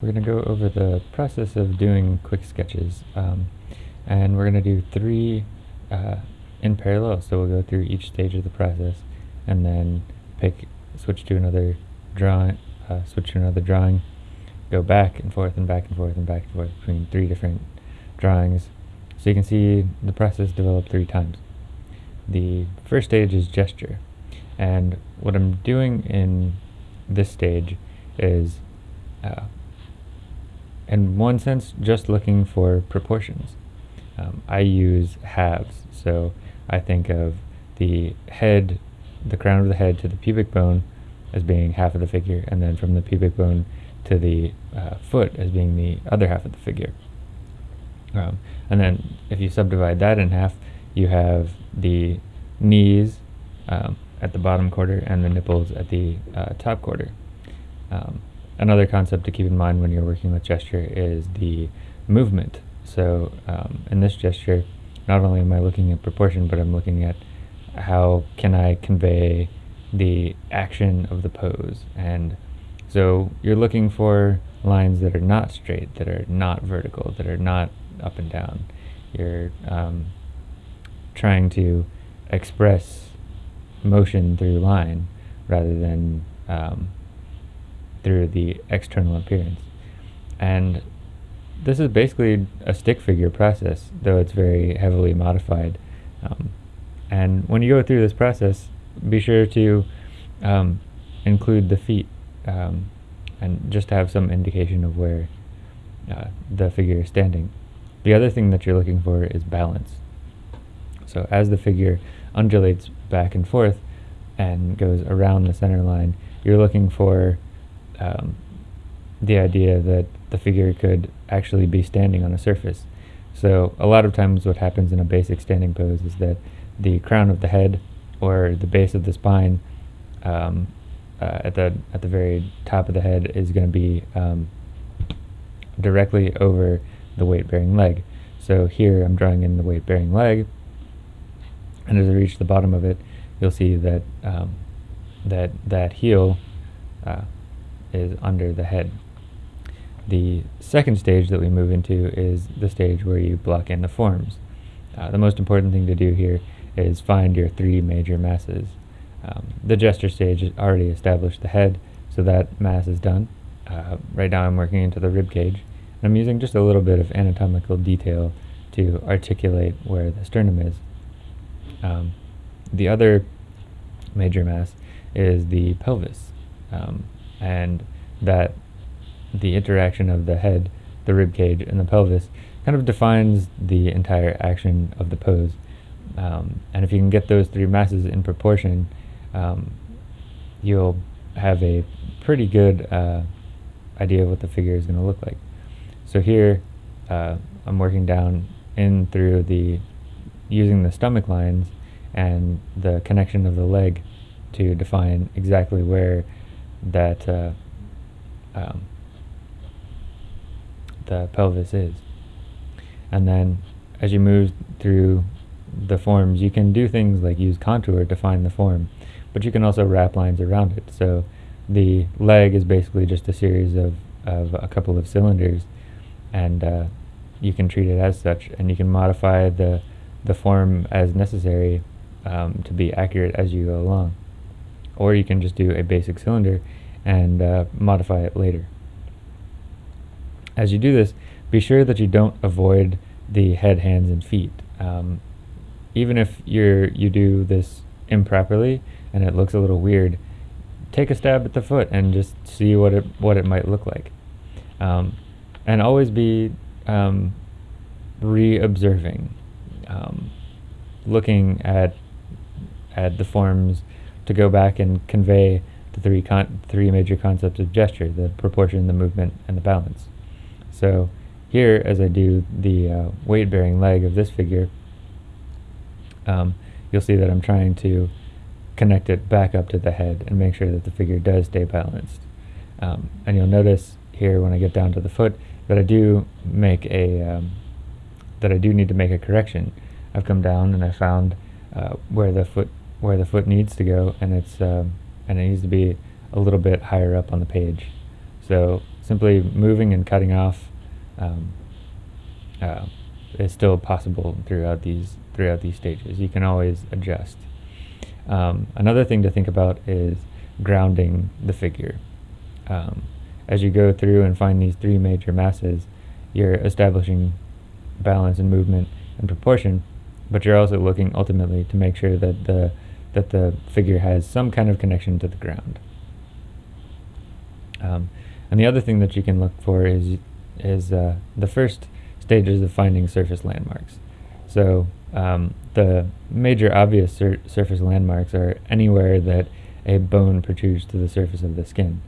We're going to go over the process of doing quick sketches um, and we're going to do three uh, in parallel. So we'll go through each stage of the process and then pick switch to another drawing uh, switch to another drawing go back and forth and back and forth and back and forth between three different drawings. So you can see the process develop three times. The first stage is gesture and what I'm doing in this stage is uh, in one sense, just looking for proportions. Um, I use halves, so I think of the head, the crown of the head to the pubic bone as being half of the figure, and then from the pubic bone to the uh, foot as being the other half of the figure. Um, and then if you subdivide that in half, you have the knees um, at the bottom quarter and the nipples at the uh, top quarter. Um, Another concept to keep in mind when you're working with gesture is the movement. So um, in this gesture, not only am I looking at proportion, but I'm looking at how can I convey the action of the pose. And so you're looking for lines that are not straight, that are not vertical, that are not up and down. You're um, trying to express motion through line rather than um, through the external appearance. And this is basically a stick figure process, though it's very heavily modified. Um, and when you go through this process, be sure to um, include the feet um, and just have some indication of where uh, the figure is standing. The other thing that you're looking for is balance. So as the figure undulates back and forth and goes around the center line, you're looking for um, the idea that the figure could actually be standing on a surface. So a lot of times what happens in a basic standing pose is that the crown of the head or the base of the spine um, uh, at the at the very top of the head is going to be um, directly over the weight-bearing leg. So here I'm drawing in the weight-bearing leg, and as I reach the bottom of it, you'll see that um, that that heel uh, is under the head. The second stage that we move into is the stage where you block in the forms. Uh, the most important thing to do here is find your three major masses. Um, the gesture stage already established the head, so that mass is done. Uh, right now I'm working into the rib cage, and I'm using just a little bit of anatomical detail to articulate where the sternum is. Um, the other major mass is the pelvis. Um, and that the interaction of the head, the rib cage, and the pelvis kind of defines the entire action of the pose. Um, and if you can get those three masses in proportion, um, you'll have a pretty good uh, idea of what the figure is going to look like. So here, uh, I'm working down in through the, using the stomach lines and the connection of the leg to define exactly where that uh, um, the pelvis is. And then as you move through the forms, you can do things like use contour to find the form, but you can also wrap lines around it. So the leg is basically just a series of, of a couple of cylinders, and uh, you can treat it as such, and you can modify the, the form as necessary um, to be accurate as you go along or you can just do a basic cylinder and uh, modify it later. As you do this, be sure that you don't avoid the head, hands, and feet. Um, even if you're you do this improperly and it looks a little weird, take a stab at the foot and just see what it what it might look like. Um, and always be um, re-observing, um, looking at at the forms to go back and convey the three con three major concepts of gesture: the proportion, the movement, and the balance. So here, as I do the uh, weight-bearing leg of this figure, um, you'll see that I'm trying to connect it back up to the head and make sure that the figure does stay balanced. Um, and you'll notice here when I get down to the foot that I do make a um, that I do need to make a correction. I've come down and I found uh, where the foot where the foot needs to go, and it's um, and it needs to be a little bit higher up on the page. So simply moving and cutting off um, uh, is still possible throughout these throughout these stages. You can always adjust. Um, another thing to think about is grounding the figure. Um, as you go through and find these three major masses, you're establishing balance and movement and proportion, but you're also looking ultimately to make sure that the that the figure has some kind of connection to the ground. Um, and the other thing that you can look for is is uh, the first stages of finding surface landmarks. So um, the major obvious sur surface landmarks are anywhere that a bone protrudes to the surface of the skin.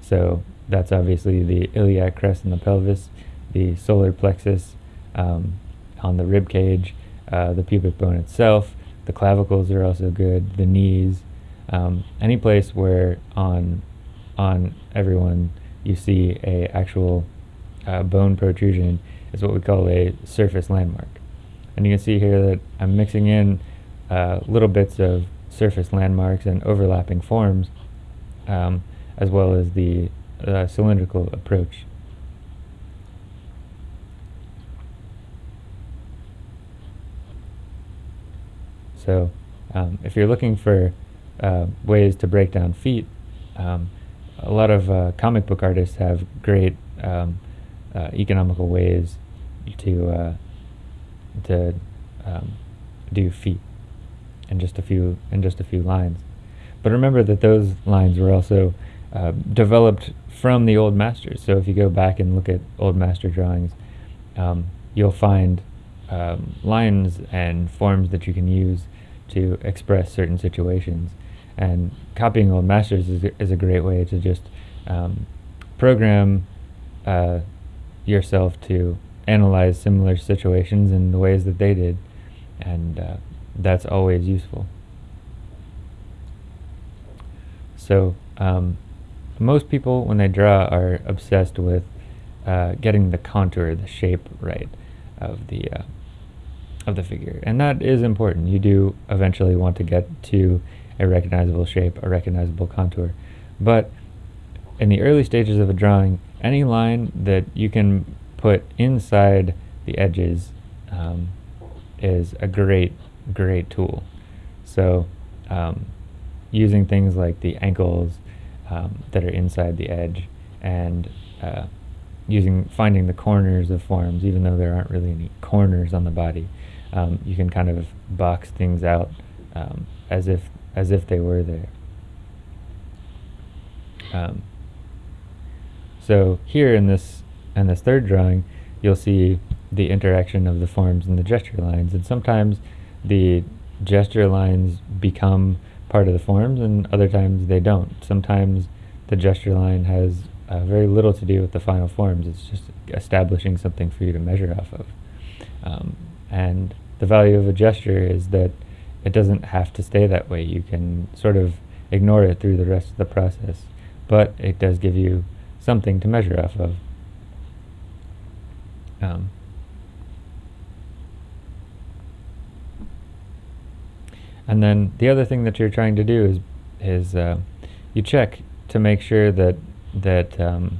So that's obviously the iliac crest in the pelvis, the solar plexus um, on the rib cage, uh, the pubic bone itself. The clavicles are also good. The knees, um, any place where on on everyone you see a actual uh, bone protrusion is what we call a surface landmark. And you can see here that I'm mixing in uh, little bits of surface landmarks and overlapping forms, um, as well as the uh, cylindrical approach. So um, if you're looking for uh, ways to break down feet, um, a lot of uh, comic book artists have great um, uh, economical ways to uh, to um, do feet in just a few in just a few lines. But remember that those lines were also uh, developed from the old masters. So if you go back and look at old master drawings, um, you'll find um, lines and forms that you can use to express certain situations. And copying old masters is, is a great way to just um, program uh, yourself to analyze similar situations in the ways that they did. And uh, that's always useful. So, um, most people, when they draw, are obsessed with uh, getting the contour, the shape right of the uh, of the figure, and that is important. You do eventually want to get to a recognizable shape, a recognizable contour, but in the early stages of a drawing, any line that you can put inside the edges um, is a great, great tool. So um, using things like the ankles um, that are inside the edge and uh, using finding the corners of forms, even though there aren't really any corners on the body, um, you can kind of box things out um, as if as if they were there. Um, so here in this in this third drawing, you'll see the interaction of the forms and the gesture lines, and sometimes the gesture lines become part of the forms, and other times they don't. Sometimes the gesture line has uh, very little to do with the final forms. It's just establishing something for you to measure off of. Um, and the value of a gesture is that it doesn't have to stay that way. You can sort of ignore it through the rest of the process, but it does give you something to measure off of. Um, And then the other thing that you're trying to do is is uh, you check to make sure that that um,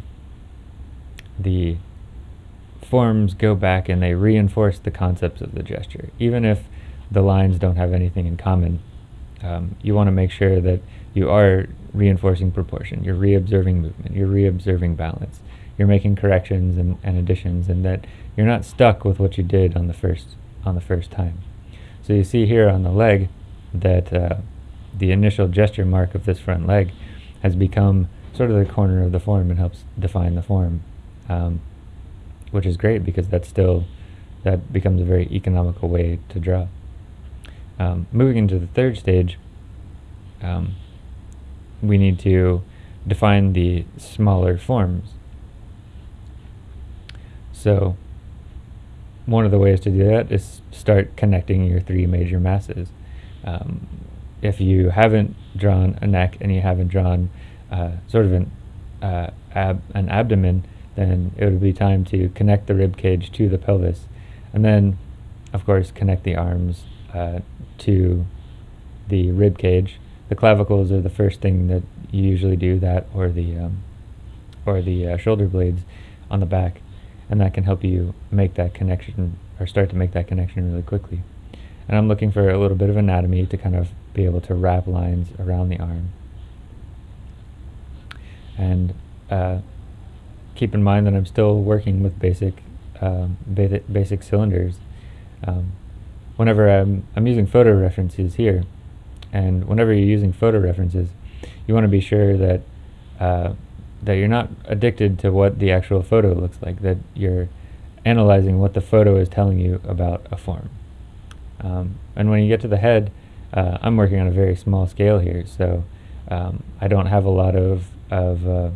the forms go back and they reinforce the concepts of the gesture, even if the lines don't have anything in common. Um, you want to make sure that you are reinforcing proportion, you're reobserving movement, you're reobserving balance, you're making corrections and, and additions, and that you're not stuck with what you did on the first on the first time. So you see here on the leg, that uh, the initial gesture mark of this front leg has become sort of the corner of the form and helps define the form, um, which is great because that's still that becomes a very economical way to draw. Um, moving into the third stage, um, we need to define the smaller forms. So one of the ways to do that is start connecting your three major masses. Um, if you haven't drawn a neck and you haven't drawn uh, sort of an, uh, ab an abdomen, then it would be time to connect the rib cage to the pelvis. And then, of course, connect the arms uh, to the rib cage. The clavicles are the first thing that you usually do, that or the, um, or the uh, shoulder blades on the back, and that can help you make that connection or start to make that connection really quickly. And I'm looking for a little bit of anatomy to kind of be able to wrap lines around the arm. And uh, keep in mind that I'm still working with basic um, basic, basic cylinders. Um, whenever I'm, I'm using photo references here, and whenever you're using photo references, you want to be sure that uh, that you're not addicted to what the actual photo looks like, that you're analyzing what the photo is telling you about a form. Um, and when you get to the head, uh, I'm working on a very small scale here, so um, I don't have a lot of, of uh,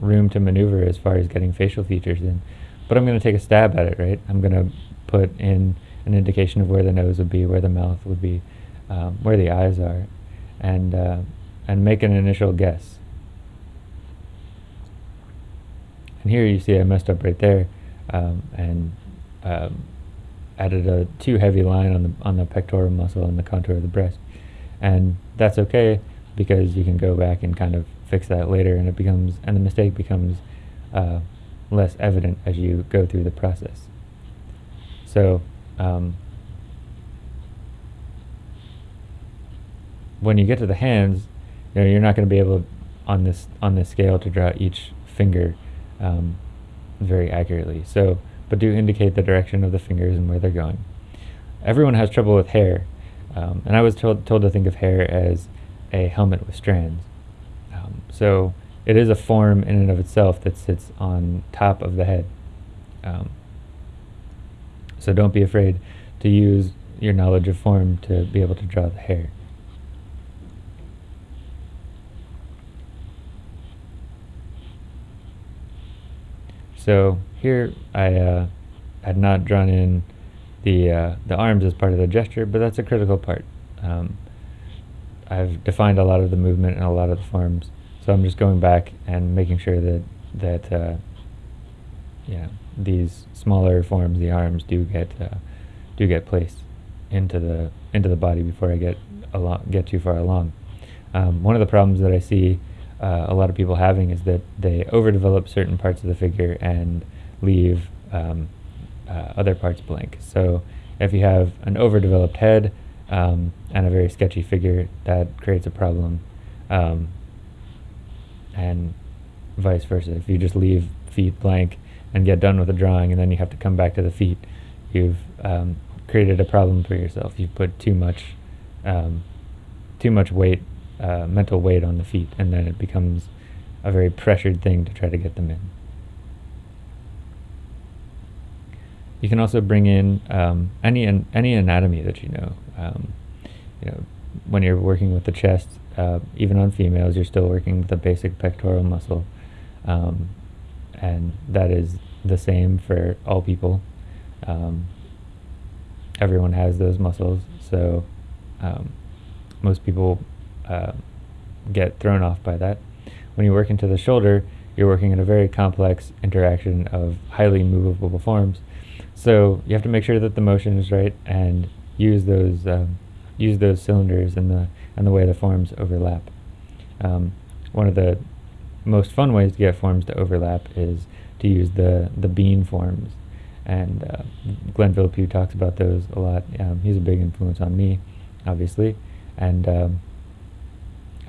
room to maneuver as far as getting facial features in. But I'm going to take a stab at it, right? I'm going to put in an indication of where the nose would be, where the mouth would be, um, where the eyes are, and, uh, and make an initial guess. And here you see I messed up right there um, and um, added a too heavy line on the, on the pectoral muscle and the contour of the breast. And that's okay because you can go back and kind of fix that later and it becomes, and the mistake becomes uh, less evident as you go through the process. So um, when you get to the hands, you know, you're not going to be able on this on this scale to draw each finger um, very accurately. So, but do indicate the direction of the fingers and where they're going. Everyone has trouble with hair, um, and I was told told to think of hair as a helmet with strands. Um, so it is a form in and of itself that sits on top of the head. Um, so don't be afraid to use your knowledge of form to be able to draw the hair. So here I uh, had not drawn in the uh, the arms as part of the gesture, but that's a critical part. Um, I've defined a lot of the movement and a lot of the forms, so I'm just going back and making sure that that uh, yeah these smaller forms, the arms, do get uh, do get placed into the into the body before I get along get too far along. Um, one of the problems that I see uh, a lot of people having is that they overdevelop certain parts of the figure and leave um, uh, other parts blank. So if you have an overdeveloped head um, and a very sketchy figure, that creates a problem. Um, and vice versa. If you just leave feet blank and get done with the drawing and then you have to come back to the feet, you've um, created a problem for yourself. You've put too much, um, too much weight uh, mental weight on the feet, and then it becomes a very pressured thing to try to get them in. You can also bring in um, any an, any anatomy that you know. Um, you know, when you're working with the chest, uh, even on females, you're still working with the basic pectoral muscle, um, and that is the same for all people. Um, everyone has those muscles, so um, most people uh, get thrown off by that. When you work into the shoulder, you're working in a very complex interaction of highly movable forms. So you have to make sure that the motion is right and use those um, use those cylinders and the and the way the forms overlap. Um, one of the most fun ways to get forms to overlap is to use the the bean forms, and uh, Glenn Vilppu talks about those a lot. Um, he's a big influence on me, obviously, and um,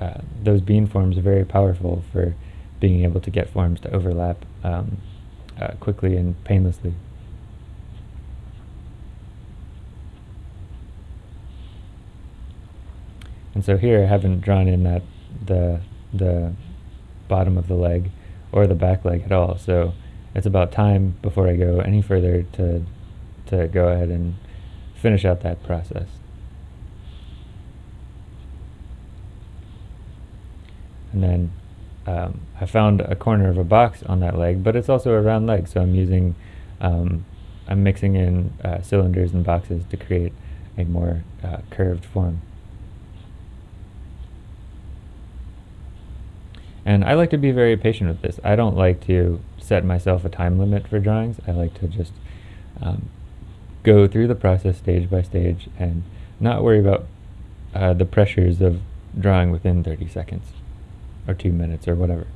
uh, those bean forms are very powerful for being able to get forms to overlap um, uh, quickly and painlessly. And so here I haven't drawn in that the the bottom of the leg or the back leg at all. So it's about time before I go any further to to go ahead and finish out that process. And then um, I found a corner of a box on that leg, but it's also a round leg, so I'm using, um, I'm mixing in uh, cylinders and boxes to create a more uh, curved form. And I like to be very patient with this. I don't like to set myself a time limit for drawings. I like to just um, go through the process stage by stage and not worry about uh, the pressures of drawing within 30 seconds or two minutes or whatever.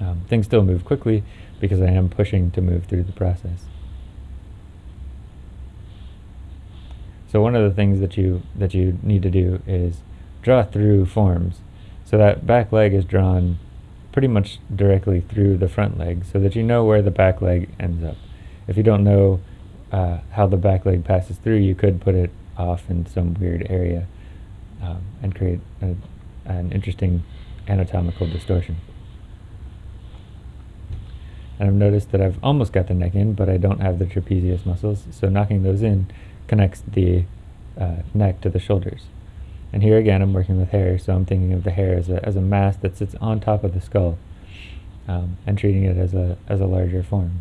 Um, things still move quickly because I am pushing to move through the process. So one of the things that you that you need to do is draw through forms. So that back leg is drawn pretty much directly through the front leg so that you know where the back leg ends up. If you don't know uh, how the back leg passes through, you could put it off in some weird area um, and create a, an interesting anatomical distortion. And I've noticed that I've almost got the neck in, but I don't have the trapezius muscles, so knocking those in connects the uh, neck to the shoulders. And here again, I'm working with hair, so I'm thinking of the hair as a, as a mass that sits on top of the skull um, and treating it as a, as a larger form.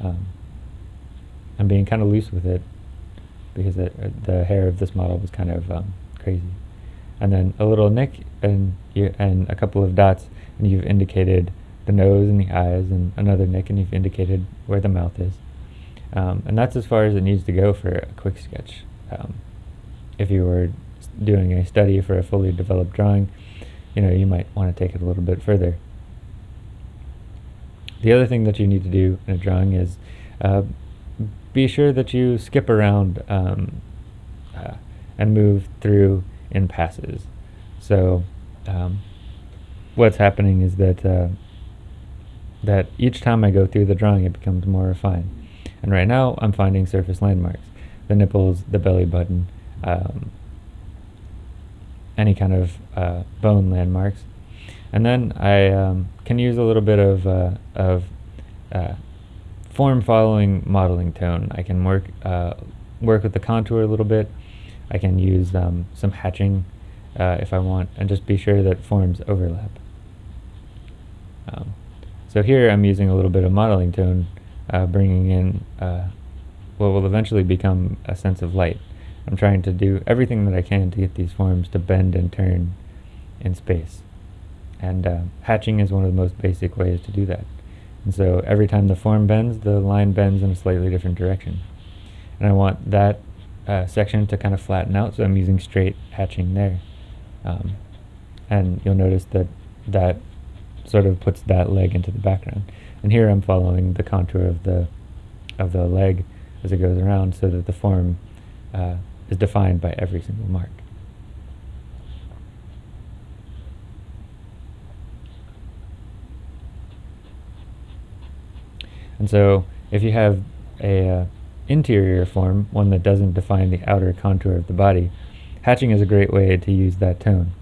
Um, I'm being kind of loose with it because it, uh, the hair of this model was kind of um, crazy. And then a little nick and, you, and a couple of dots, and you've indicated the nose and the eyes, and another nick, and you've indicated where the mouth is. Um, and that's as far as it needs to go for a quick sketch. Um, if you were doing a study for a fully developed drawing, you know, you might want to take it a little bit further. The other thing that you need to do in a drawing is uh, be sure that you skip around um, uh, and move through in passes. So um, what's happening is that uh, that each time I go through the drawing, it becomes more refined. And right now, I'm finding surface landmarks: the nipples, the belly button, um, any kind of uh, bone landmarks. And then I um, can use a little bit of, uh, of uh, form following modeling tone. I can work, uh, work with the contour a little bit. I can use um, some hatching uh, if I want, and just be sure that forms overlap. Um, so here I'm using a little bit of modeling tone, uh, bringing in what will eventually become a sense of light. I'm trying to do everything that I can to get these forms to bend and turn in space. And uh, hatching is one of the most basic ways to do that. And so every time the form bends, the line bends in a slightly different direction. And I want that uh, section to kind of flatten out, so I'm using straight hatching there. Um, and you'll notice that that sort of puts that leg into the background. And here I'm following the contour of the of the leg as it goes around so that the form uh, is defined by every single mark. And so if you have a uh, interior form, one that doesn't define the outer contour of the body, hatching is a great way to use that tone.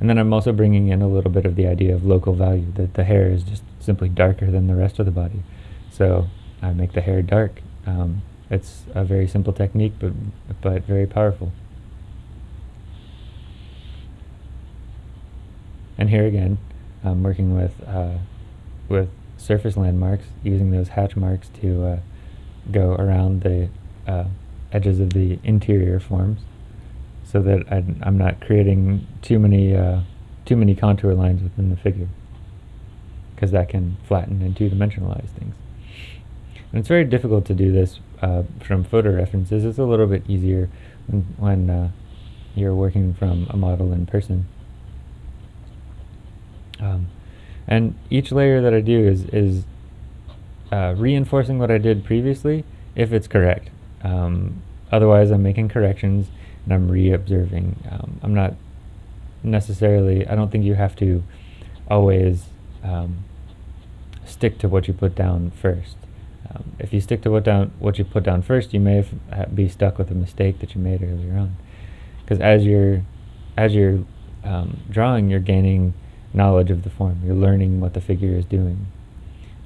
And then I'm also bringing in a little bit of the idea of local value, that the hair is just simply darker than the rest of the body. So I make the hair dark. Um, it's a very simple technique, but but very powerful. And here again, I'm working with uh, with surface landmarks, using those hatch marks to uh, go around the uh, edges of the interior forms, so that I, am not creating too many uh, too many contour lines within the figure, because that can flatten and two-dimensionalize things. And it's very difficult to do this uh, from photo references. It's a little bit easier when, when uh, you're working from a model in person. Um, and each layer that I do is, is uh, reinforcing what I did previously if it's correct. Um, otherwise, I'm making corrections and I'm re-observing. Um, I'm not necessarily, I don't think you have to always um, stick to what you put down first. Um, if you stick to what down what you put down first, you may be stuck with a mistake that you made earlier on. Because as you're as you're um, drawing, you're gaining knowledge of the form. You're learning what the figure is doing.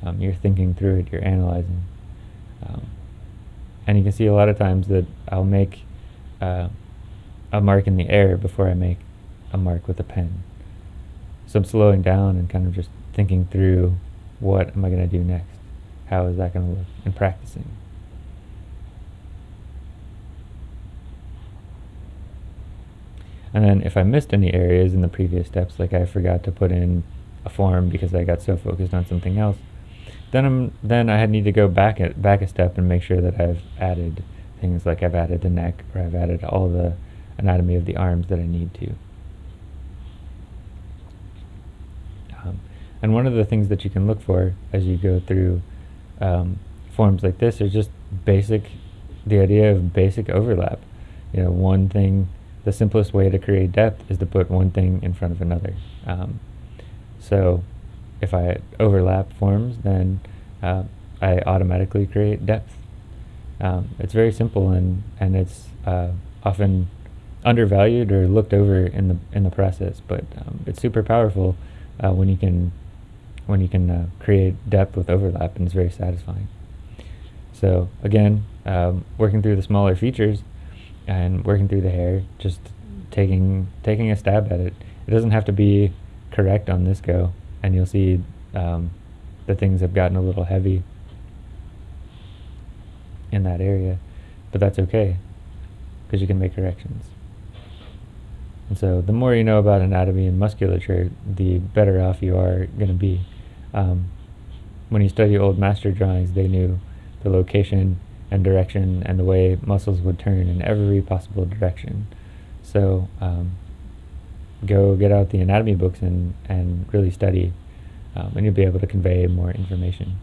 Um, you're thinking through it. You're analyzing. Um, and you can see a lot of times that I'll make uh, a mark in the air before I make a mark with a pen. So I'm slowing down and kind of just thinking through what am I going to do next how is that going to look in practicing? And then if I missed any areas in the previous steps, like I forgot to put in a form because I got so focused on something else, then I'm then I need to go back at, back a step and make sure that I've added things like I've added the neck or I've added all the anatomy of the arms that I need to. Um, And one of the things that you can look for as you go through um, forms like this are just basic, the idea of basic overlap. You know, one thing, the simplest way to create depth is to put one thing in front of another. Um, so if I overlap forms, then uh, I automatically create depth. Um, it's very simple and, and it's uh, often undervalued or looked over in the in the process, but um, it's super powerful uh, when you can when you can uh, create depth with overlap, and it's very satisfying. So again, um, working through the smaller features and working through the hair, just taking taking a stab at it. It doesn't have to be correct on this go, and you'll see um, the things have gotten a little heavy in that area, but that's okay because you can make corrections. And so the more you know about anatomy and musculature, the better off you are going to be. Um, when you study old master drawings, they knew the location and direction and the way muscles would turn in every possible direction. So um, go get out the anatomy books and, and really study, um, and you'll be able to convey more information.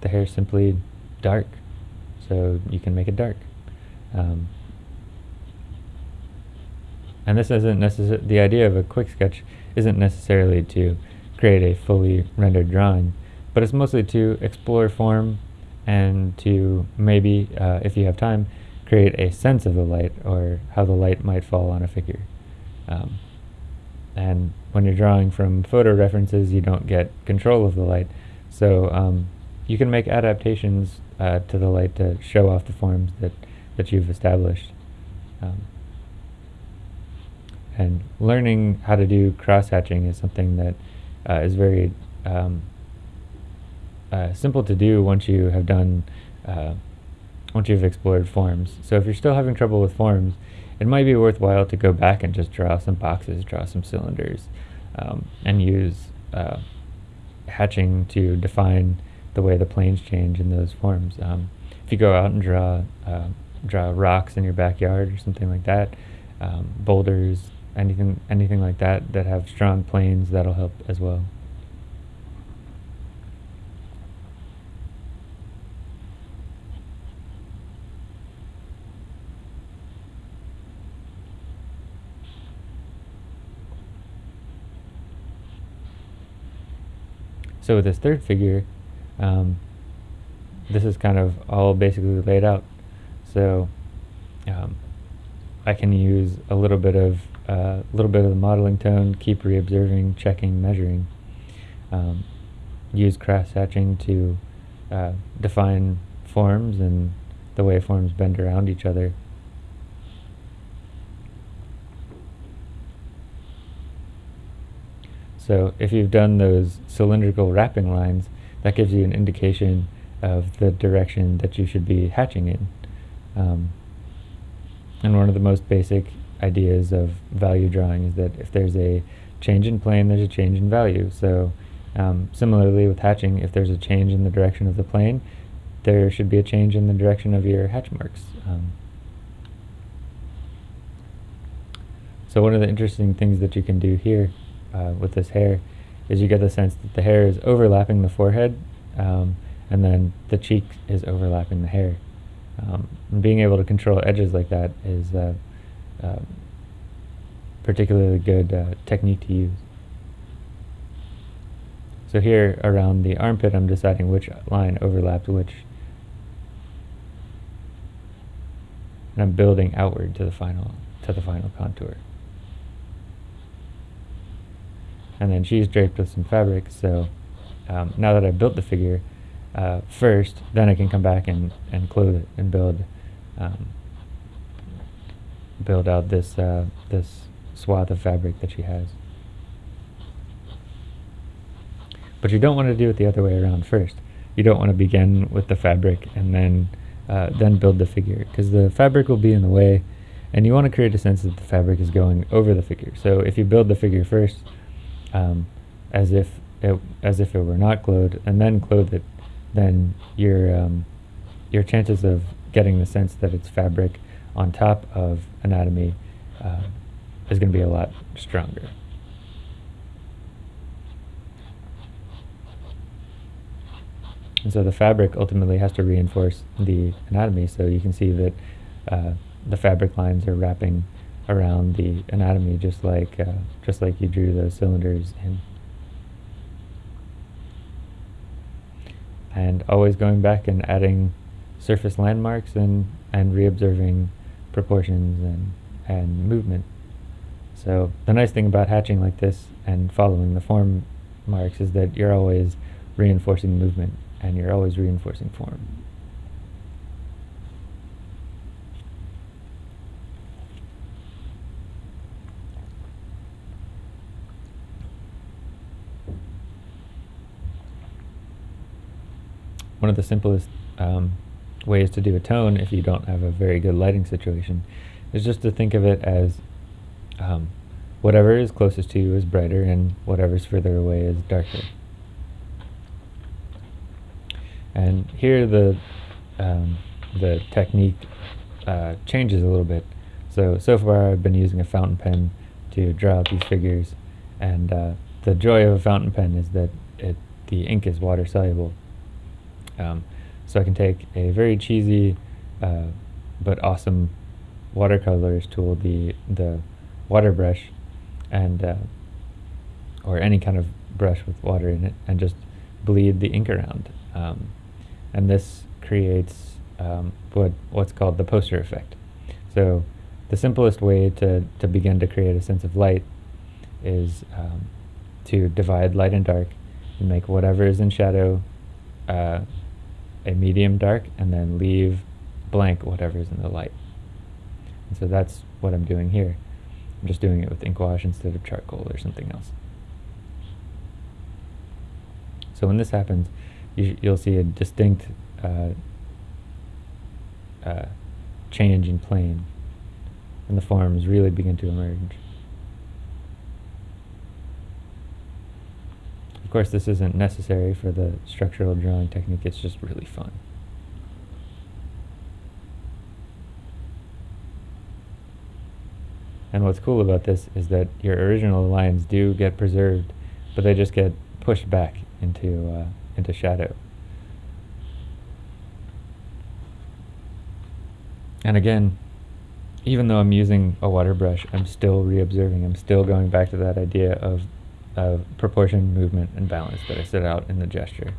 The hair is simply dark, so you can make it dark. Um, and this isn't necessarily, the idea of a quick sketch isn't necessarily to create a fully rendered drawing, but it's mostly to explore form and to maybe, uh, if you have time, create a sense of the light or how the light might fall on a figure. Um, and when you're drawing from photo references, you don't get control of the light. So um, you can make adaptations uh, to the light to show off the forms that, that you've established. Um, and learning how to do cross-hatching is something that uh, is very um, uh, simple to do once you have done, uh, once you've explored forms. So if you're still having trouble with forms, it might be worthwhile to go back and just draw some boxes, draw some cylinders, um, and use uh, hatching to define the way the planes change in those forms. Um, if you go out and draw uh, draw rocks in your backyard or something like that, um, boulders, anything anything like that that have strong planes, that'll help as well. So with this third figure, um, this is kind of all basically laid out. So um, I can use a little bit of a uh, little bit of the modeling tone, keep reobserving, checking, measuring. Um, use cross hatching to uh, define forms and the way forms bend around each other. So if you've done those cylindrical wrapping lines, that gives you an indication of the direction that you should be hatching in. Um, and one of the most basic ideas of value drawing is that if there's a change in plane, there's a change in value. So um, similarly with hatching, if there's a change in the direction of the plane, there should be a change in the direction of your hatch marks. Um, so one of the interesting things that you can do here uh, with this hair is you get the sense that the hair is overlapping the forehead um, and then the cheek is overlapping the hair. Um, being able to control edges like that is uh, uh, particularly good uh, technique to use. So here around the armpit I'm deciding which line overlaps which. And I'm building outward to the final to the final contour. And then she's draped with some fabric. So um, now that I've built the figure uh, first, then I can come back and, and clothe it and build um, build out this uh, this swath of fabric that she has. But you don't want to do it the other way around first. You don't want to begin with the fabric and then uh, then build the figure because the fabric will be in the way and you want to create a sense that the fabric is going over the figure. So if you build the figure first, um, as if it as if it were not glowed and then clothe it, then your um, your chances of getting the sense that it's fabric on top of anatomy uh, is going to be a lot stronger. And so the fabric ultimately has to reinforce the anatomy. So you can see that uh, the fabric lines are wrapping around the anatomy, just like uh, just like you drew those cylinders in. And always going back and adding surface landmarks and and reobserving proportions and and movement. So the nice thing about hatching like this and following the form marks is that you're always reinforcing movement and you're always reinforcing form. One of the simplest um, ways to do a tone if you don't have a very good lighting situation is just to think of it as um, whatever is closest to you is brighter and whatever's further away is darker. And here the um, the technique uh, changes a little bit. So so far I've been using a fountain pen to draw out these figures, and uh, the joy of a fountain pen is that it the ink is water soluble. Um, so I can take a very cheesy uh, but awesome watercolors tool, the the water brush, and uh, or any kind of brush with water in it, and just bleed the ink around. Um, and this creates um, what what's called the poster effect. So the simplest way to, to begin to create a sense of light is um, to divide light and dark and make whatever is in shadow uh, a medium dark and then leave blank whatever is in the light. And so that's what I'm doing here. I'm just doing it with ink wash instead of charcoal or something else. So when this happens, you will see a distinct uh, uh, change in plane, and the forms really begin to emerge. Of course, this isn't necessary for the structural drawing technique, it's just really fun. And what's cool about this is that your original lines do get preserved, but they just get pushed back into uh, into shadow. And again, even though I'm using a water brush, I'm still reobserving. I'm still going back to that idea of, of proportion, movement, and balance that I set out in the gesture.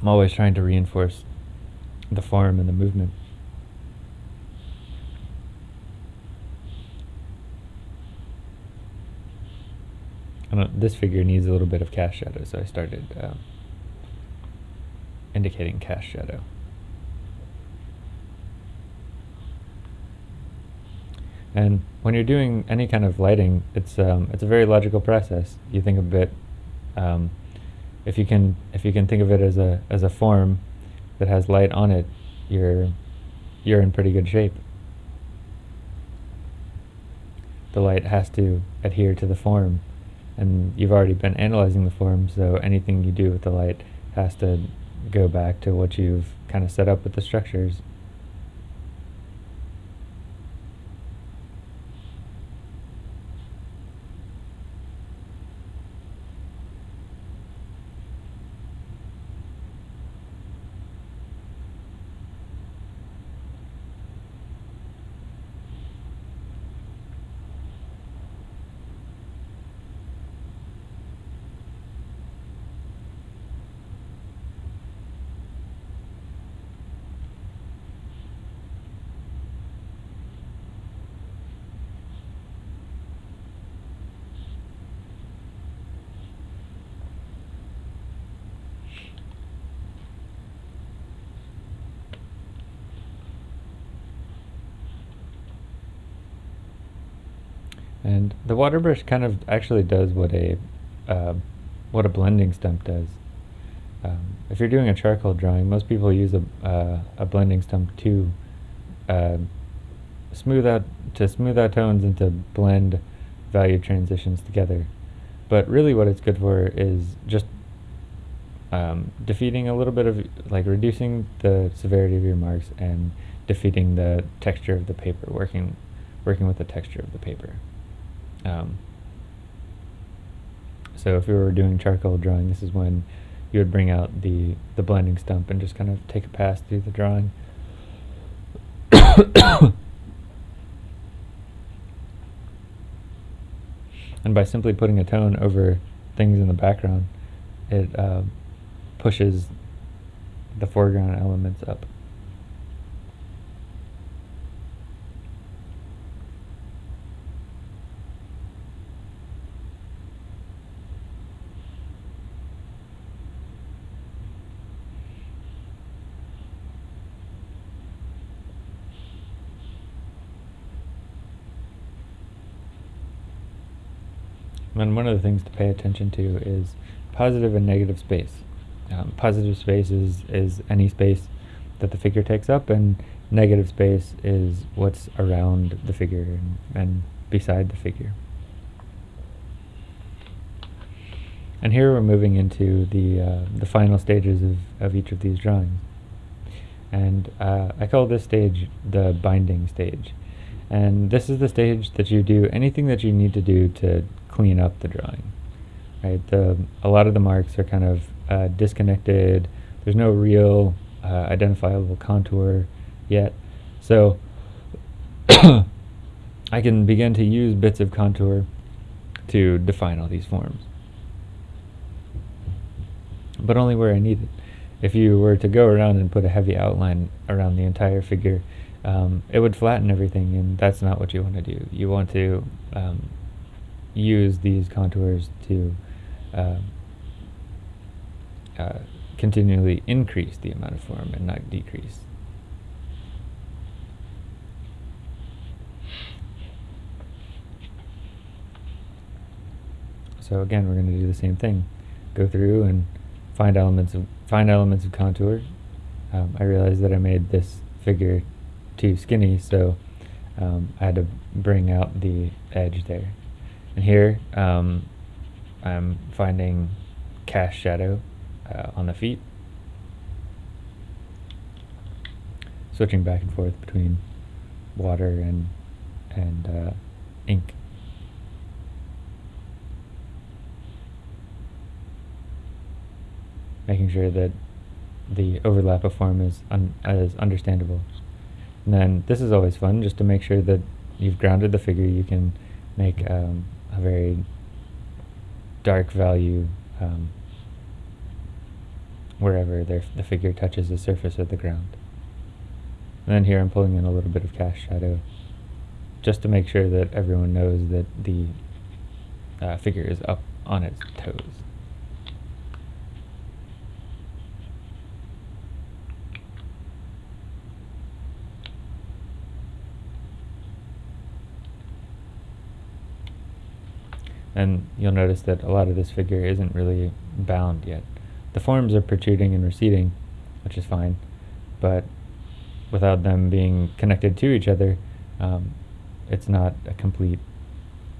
I'm always trying to reinforce the form and the movement. this figure needs a little bit of cast shadow, so I started uh, indicating cast shadow. And when you're doing any kind of lighting, it's um, it's a very logical process. You think a bit, um, if you can if you can think of it as a as a form that has light on it, you're you're in pretty good shape. The light has to adhere to the form and you've already been analyzing the form, so anything you do with the light has to go back to what you've kind of set up with the structures. And the water brush kind of actually does what a uh, what a blending stump does. Um, if you're doing a charcoal drawing, most people use a uh, a blending stump to uh, smooth out to smooth out tones and to blend value transitions together. But really what it's good for is just um, defeating a little bit of, like reducing the severity of your marks and defeating the texture of the paper, working, working with the texture of the paper. Um, so if we were doing charcoal drawing, this is when you would bring out the, the blending stump and just kind of take a pass through the drawing. and by simply putting a tone over things in the background, it uh, pushes the foreground elements up. And one of the things to pay attention to is positive and negative space. Um, positive space is, is any space that the figure takes up, and negative space is what's around the figure and, and beside the figure. And here we're moving into the, uh, the final stages of, of each of these drawings. And uh, I call this stage the binding stage. And this is the stage that you do anything that you need to do to clean up the drawing. Right, the a lot of the marks are kind of uh, disconnected. There's no real uh, identifiable contour yet, so I can begin to use bits of contour to define all these forms, but only where I need it. If you were to go around and put a heavy outline around the entire figure, um, it would flatten everything, and that's not what you want to do. You want to um, use these contours to uh, uh, continually increase the amount of form and not decrease. So again, we're going to do the same thing. Go through and find elements of find elements of contour. Um, I realized that I made this figure too skinny, so um, I had to bring out the edge there. And here um, I'm finding cast shadow uh, on the feet. Switching back and forth between water and, and uh, ink. Making sure that the overlap of form is, un is understandable. And then this is always fun, just to make sure that you've grounded the figure, you can make um, a very dark value um, wherever the figure touches the surface of the ground. And then here I'm pulling in a little bit of cast shadow just to make sure that everyone knows that the uh, figure is up on its toes. And you'll notice that a lot of this figure isn't really bound yet. The forms are protruding and receding, which is fine, but without them being connected to each other, um, it's not a complete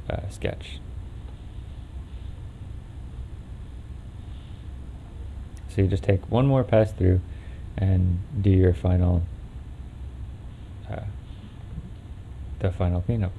uh, sketch. So you just take one more pass through and do your final, uh, the final cleanup.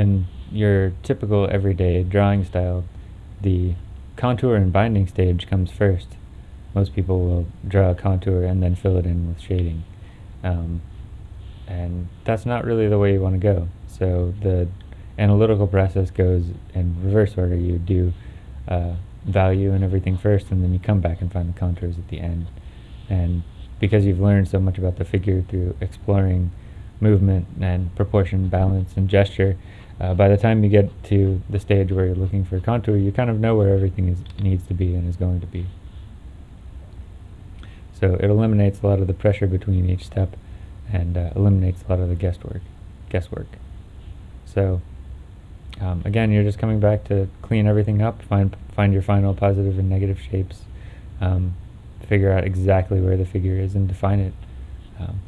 In your typical everyday drawing style, the contour and binding stage comes first. Most people will draw a contour and then fill it in with shading. Um, and that's not really the way you want to go. So the analytical process goes in reverse order. You do uh, value and everything first, and then you come back and find the contours at the end. And because you've learned so much about the figure through exploring movement and proportion, balance, and gesture, uh, by the time you get to the stage where you're looking for contour, you kind of know where everything is, needs to be and is going to be. So it eliminates a lot of the pressure between each step and uh, eliminates a lot of the guesswork. guesswork. So um, again, you're just coming back to clean everything up, find find your final positive and negative shapes, um, figure out exactly where the figure is, and define it. Um,